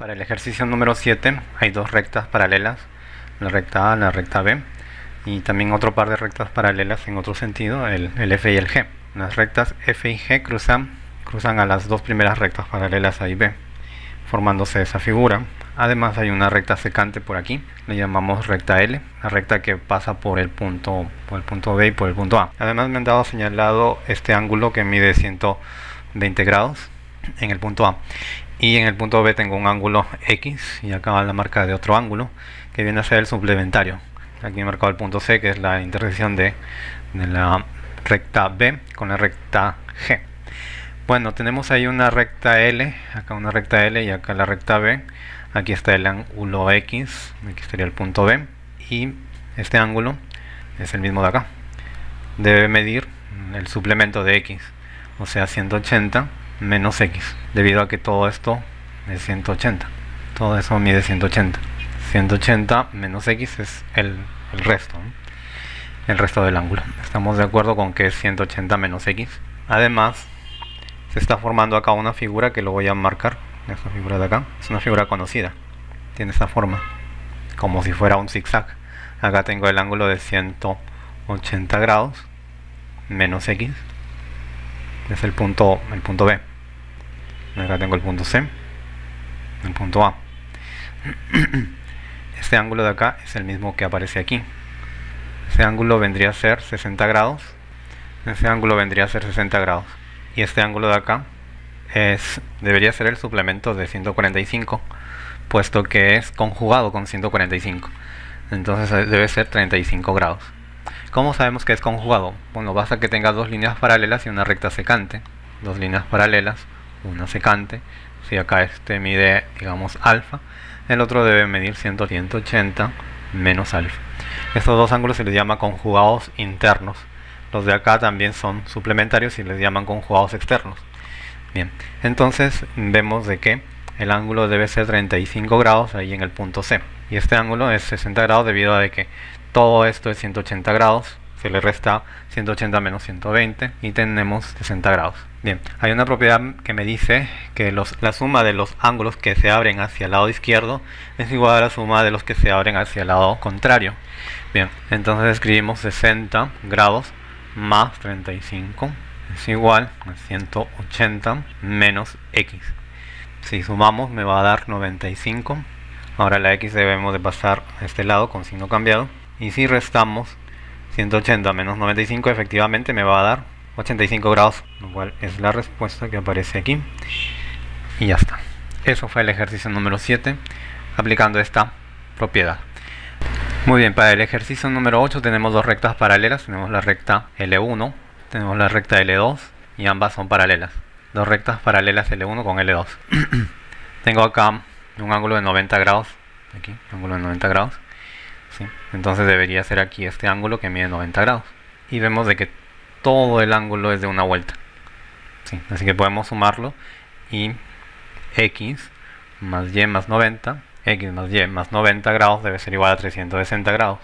Para el ejercicio número 7 hay dos rectas paralelas, la recta A y la recta B, y también otro par de rectas paralelas en otro sentido, el, F y el G. Las rectas F y G cruzan, cruzan a las dos primeras rectas paralelas A y B, formándose esa figura. Además hay una recta secante por aquí, le llamamos recta L, la recta que pasa por el punto, por el punto B y por el punto A. Además me han dado señalado este ángulo que mide 120 grados en el punto A y en el punto B tengo un ángulo X y acá la marca de otro ángulo que viene a ser el suplementario. Aquí he marcado el punto C que es la intersección de, la recta B con la recta G. Bueno tenemos ahí una recta L acá una recta L y acá la recta B. Aquí está el ángulo X aquí estaría el punto B. Y este ángulo es el mismo de acá. Debe medir el suplemento de X o sea 180 menos x, debido a que todo esto es 180. Todo eso mide 180. 180 menos x es el, resto, el resto del ángulo. Estamos de acuerdo con que es 180 menos x. Además, se está formando acá una figura que lo voy a marcar. Esta figura de acá es una figura conocida. Tiene esta forma, como si fuera un zigzag. Acá tengo el ángulo de 180 grados menos x. Es el punto, el punto B acá tengo el punto C el punto A. Este ángulo de acá es el mismo que aparece aquí. Ese ángulo vendría a ser 60 grados. Ese ángulo vendría a ser 60 grados. Y este ángulo de acá es debería ser el suplemento de 145 puesto que es conjugado con 145 entonces eh, debe ser 35 grados. ¿Cómo sabemos que es conjugado? Bueno, basta que tenga dos líneas paralelas y una recta secante. Dos líneas paralelas una secante si acá este mide digamos alfa el otro debe medir 180 menos alfa. Estos dos ángulos se les llama conjugados internos. Los de acá también son suplementarios y les llaman conjugados externos. Bien entonces vemos de que el ángulo debe ser 35 grados ahí en el punto C. Y este ángulo es 60 grados debido a que todo esto es 180 grados se le resta 180 menos 120 y tenemos 60 grados. Bien, hay una propiedad que me dice que la suma de los ángulos que se abren hacia el lado izquierdo es igual a la suma de los que se abren hacia el lado contrario. Bien, entonces escribimos 60 grados más 35 es igual a 180 menos x. Si sumamos me va a dar 95. Ahora la x debemos de pasar a este lado con signo cambiado. Y si restamos 180 menos 95 efectivamente me va a dar 85 grados, lo cual es la respuesta que aparece aquí. Y ya está. Eso fue el ejercicio número 7, aplicando esta propiedad. Muy bien, para el ejercicio número 8 tenemos dos rectas paralelas. Tenemos la recta L1, tenemos la recta L2 y ambas son paralelas. Dos rectas paralelas L1 con L2. Tengo acá un ángulo de 90 grados, aquí, ángulo de 90 grados entonces debería ser aquí este ángulo que mide 90 grados. Y vemos de que todo el ángulo es de una vuelta. así que podemos sumarlo y x más y más 90, x más y más 90 grados debe ser igual a 360 grados.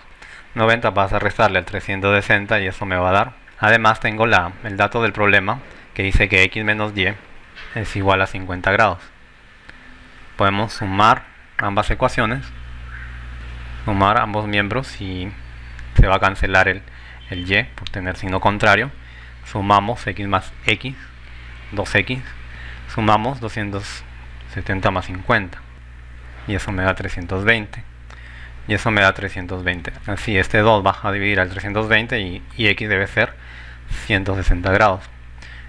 90 pasa a restarle al 360 y eso me va a dar. Además tengo la, el dato del problema que dice que x menos y es igual a 50 grados. Podemos sumar ambas ecuaciones sumar ambos miembros y se va a cancelar el, el y por tener signo contrario. Sumamos x más x 2x sumamos 270 más 50 y eso me da 320 y eso me da 320 así este 2 va a dividir al 320 y, y x debe ser 160 grados.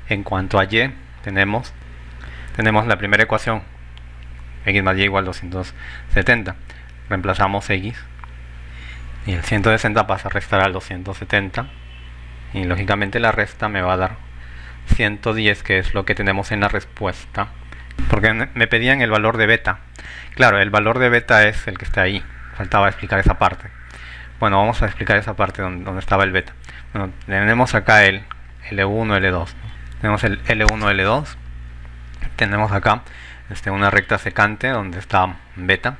En cuanto a y tenemos tenemos la primera ecuación. X más y igual 270 reemplazamos x y el 160 pasa a restar al 270 y lógicamente la resta me va a dar 110 que es lo que tenemos en la respuesta porque me pedían el valor de beta. Claro el valor de beta es el que está ahí faltaba explicar esa parte. Bueno vamos a explicar esa parte donde, estaba el beta. Bueno, tenemos acá el L1 L2 tenemos el L1 L2 tenemos acá este, una recta secante donde está beta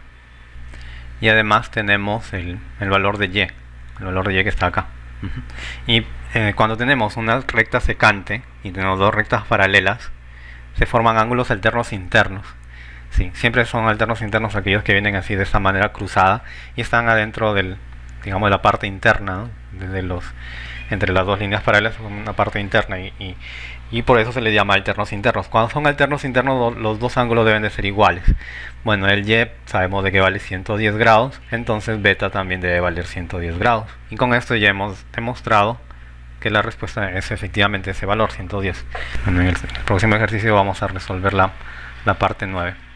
y además tenemos el, valor de y, el valor de y que está acá. Y eh, cuando tenemos una recta secante y tenemos dos rectas paralelas, se forman ángulos alternos internos. Sí, siempre son alternos internos aquellos que vienen así de esta manera cruzada y están adentro del, digamos, de la parte interna, desde los, entre las dos líneas paralelas, una parte interna y, por eso se le llama alternos internos. Cuando son alternos internos los dos ángulos deben de ser iguales. Bueno, el Y sabemos de que vale 110 grados, entonces beta también debe valer 110 grados. Y con esto ya hemos demostrado que la respuesta es efectivamente ese valor, 110. en el próximo ejercicio vamos a resolver la, la parte 9.